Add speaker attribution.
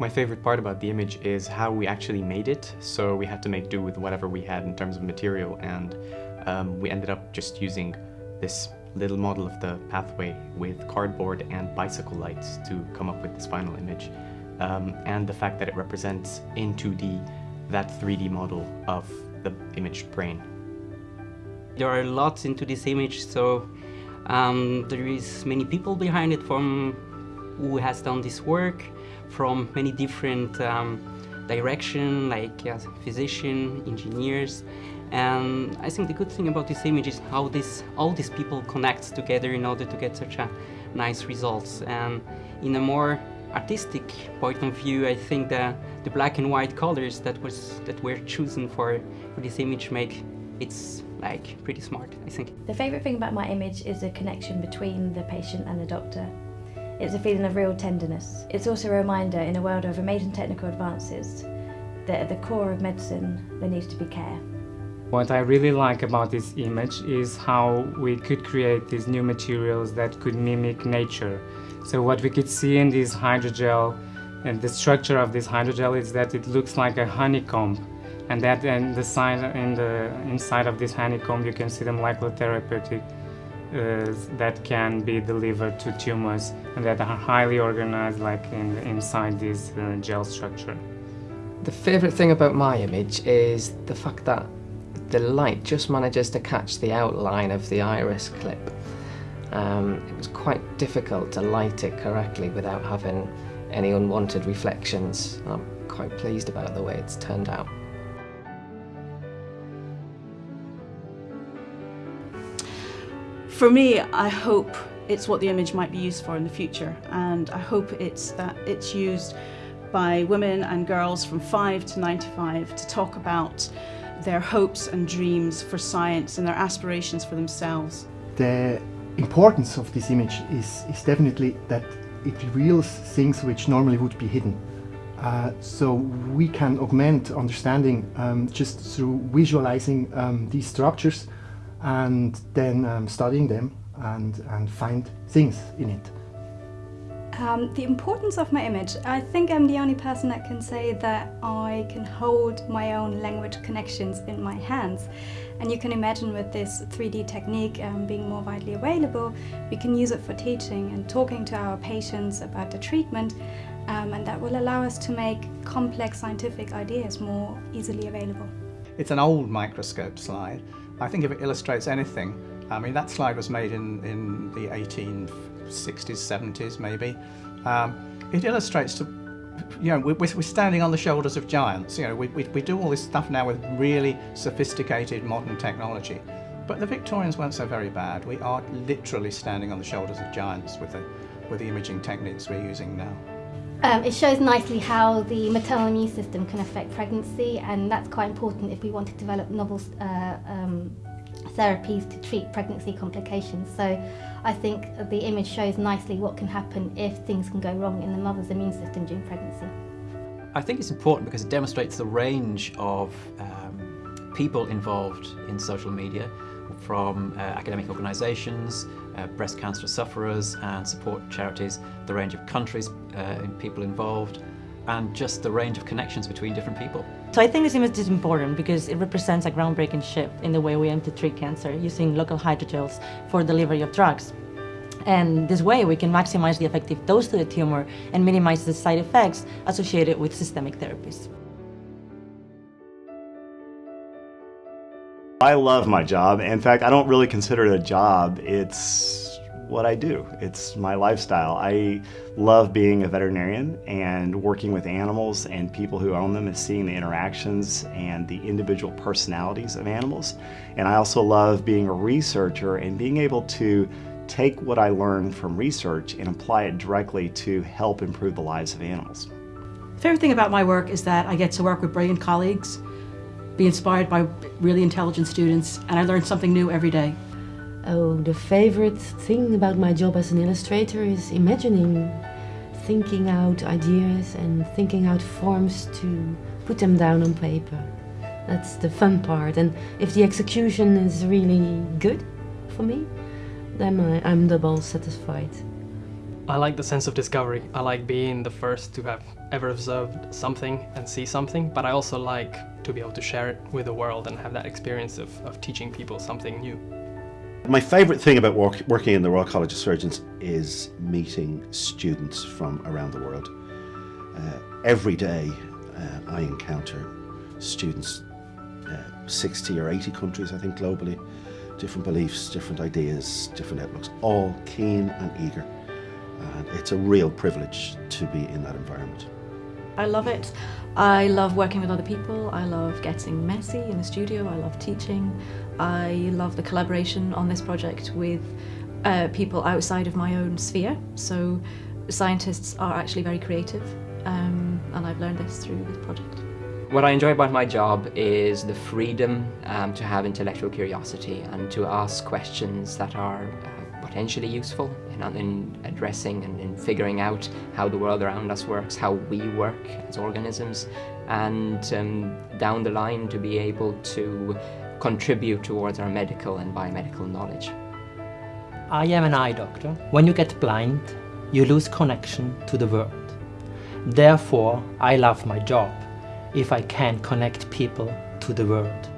Speaker 1: My favorite part about the image is how we actually made it. So we had to make do with whatever we had in terms of material and um, we ended up just using this little model of the pathway with cardboard and bicycle lights to come up with this final image. Um, and the fact that it represents in 2D that 3D model of the imaged brain.
Speaker 2: There are lots into this image, so um, there is many people behind it from who has done this work, from many different um, direction, like uh, engineers, and I think the good thing about this image is how this, all these people connect together in order to get such a nice results. And in a more artistic point of view, I think the, the black and white colors that was that were chosen for, for this image make it's like pretty smart, I think.
Speaker 3: The favourite thing about my image is the connection between the patient and the doctor. It's a feeling of real tenderness. It's also a reminder in a world of amazing technical advances that at the core of medicine there needs to be care.
Speaker 4: What I really like about this image is how we could create these new materials that could mimic nature. So what we could see in this hydrogel and the structure of this hydrogel is that it looks like a honeycomb and that in the side in the inside of this honeycomb you can see the molecular therapeutic uh, that can be delivered to tumors and that are highly organized like in inside this uh, gel structure.
Speaker 5: The favourite thing about my image is the fact that the light just manages to catch the outline of the iris clip. Um, it was quite difficult to light it correctly without having any unwanted reflections. I'm quite pleased about the way it's turned out.
Speaker 6: For me, I hope it's what the image might be used for in the future and I hope it's that it's used by women and girls from 5 to 95 to talk about their hopes and dreams for science and their aspirations for themselves.
Speaker 7: The importance of this image is, is definitely that it reveals things which normally would be hidden. Uh, so we can augment understanding um, just through visualizing um, these structures and then um, studying them and, and find things in it.
Speaker 8: Um, the importance of my image. I think I'm the only person that can say that I can hold my own language connections in my hands. And you can imagine with this 3D technique um, being more widely available, we can use it for teaching and talking to our patients about the treatment um, and that will allow us to make complex scientific ideas more easily available.
Speaker 9: It's an old microscope slide. I think if it illustrates anything, I mean that slide was made in, in the 18 60s, 70s maybe. Um, it illustrates to, you know, we're, we're, standing on the shoulders of giants. You know, we, we, we do all this stuff now with really sophisticated modern technology. But the Victorians weren't so very bad. We are literally standing on the shoulders of giants with the, with the imaging techniques we're using now.
Speaker 10: Um, it shows nicely how the maternal immune system can affect pregnancy and that's quite important if we want to develop novel uh, um, therapies to treat pregnancy complications. So I think the image shows nicely what can happen if things can go wrong in the mother's immune system during pregnancy.
Speaker 11: I think it's important because it demonstrates the range of um, people involved in social media from uh, academic organisations, uh, breast cancer sufferers and support charities, the range of countries uh, and people involved, and just the range of connections between different people.
Speaker 12: So I think this image is important because it represents a groundbreaking shift in the way we aim to treat cancer using local hydrogels for delivery of drugs. And this way we can maximize the effective dose to the tumor and minimize the side effects associated with systemic therapies.
Speaker 13: I love my job. In fact, I don't really consider it a job. It's what I do. It's my lifestyle. I love being a veterinarian and working with animals and people who own them and seeing the interactions and the individual personalities of animals. And I also love being a researcher and being able to take what I learn from research and apply it directly to help improve the lives of animals.
Speaker 14: The Favorite thing about my work is that I get to work with brilliant colleagues, be inspired by really intelligent students, and I learn something new every day.
Speaker 15: Oh, the favorite thing about my job as an illustrator is imagining, thinking out ideas and thinking out forms to put them down on paper. That's the fun part and if the execution is really good for me, then I, am double satisfied.
Speaker 16: I like the sense of discovery. I like being the first to have ever observed something and see something, but I also like to be able to share it with the world and have that experience of, of teaching people something new.
Speaker 17: My favourite thing about work, working in the Royal College of Surgeons is meeting students from around the world. Uh, every day uh, I encounter students, uh, 60 or 80 countries I think globally, different beliefs, different ideas, different outlooks, all keen and eager. And it's a real privilege to be in that environment.
Speaker 18: I love it. I love working with other people. I love getting messy in the studio. I love teaching. I love the collaboration on this project with uh, people outside of my own sphere. So scientists are actually very creative um, and I've learned this through this project.
Speaker 19: What I enjoy about my job is the freedom um, to have intellectual curiosity and to ask questions that are uh, potentially useful in, in addressing and in figuring out how the world around us works, how we work as organisms, and um, down the line to be able to contribute towards our medical and biomedical knowledge.
Speaker 20: I am an eye doctor. When you get blind, you lose connection to the world. Therefore, I love my job if I can connect people to the world.